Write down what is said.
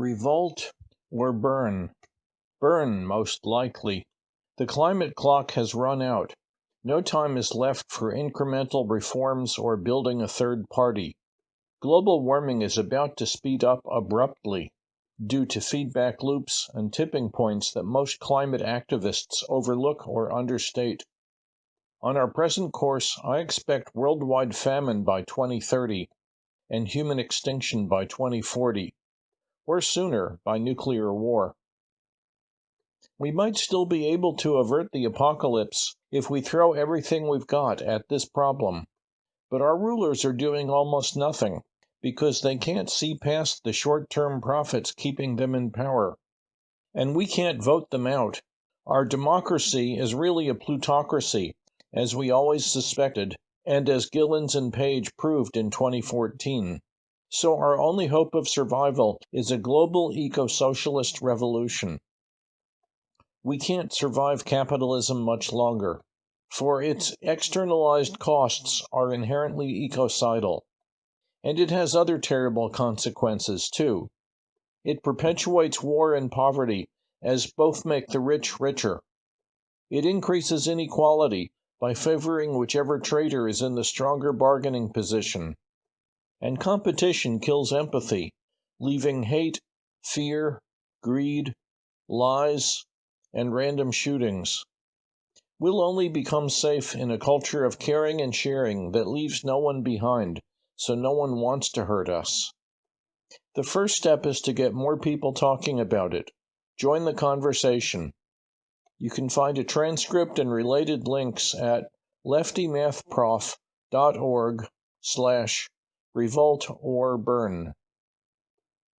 Revolt or burn? Burn, most likely. The climate clock has run out. No time is left for incremental reforms or building a third party. Global warming is about to speed up abruptly due to feedback loops and tipping points that most climate activists overlook or understate. On our present course, I expect worldwide famine by 2030 and human extinction by 2040 or sooner by nuclear war. We might still be able to avert the apocalypse if we throw everything we've got at this problem. But our rulers are doing almost nothing because they can't see past the short term profits keeping them in power. And we can't vote them out. Our democracy is really a plutocracy, as we always suspected, and as Gilens and Page proved in 2014. So our only hope of survival is a global eco-socialist revolution. We can't survive capitalism much longer, for its externalized costs are inherently ecocidal. And it has other terrible consequences, too. It perpetuates war and poverty, as both make the rich richer. It increases inequality by favoring whichever trader is in the stronger bargaining position. And competition kills empathy, leaving hate, fear, greed, lies, and random shootings. We'll only become safe in a culture of caring and sharing that leaves no one behind, so no one wants to hurt us. The first step is to get more people talking about it. Join the conversation. You can find a transcript and related links at leftymathprof.org slash revolt or burn.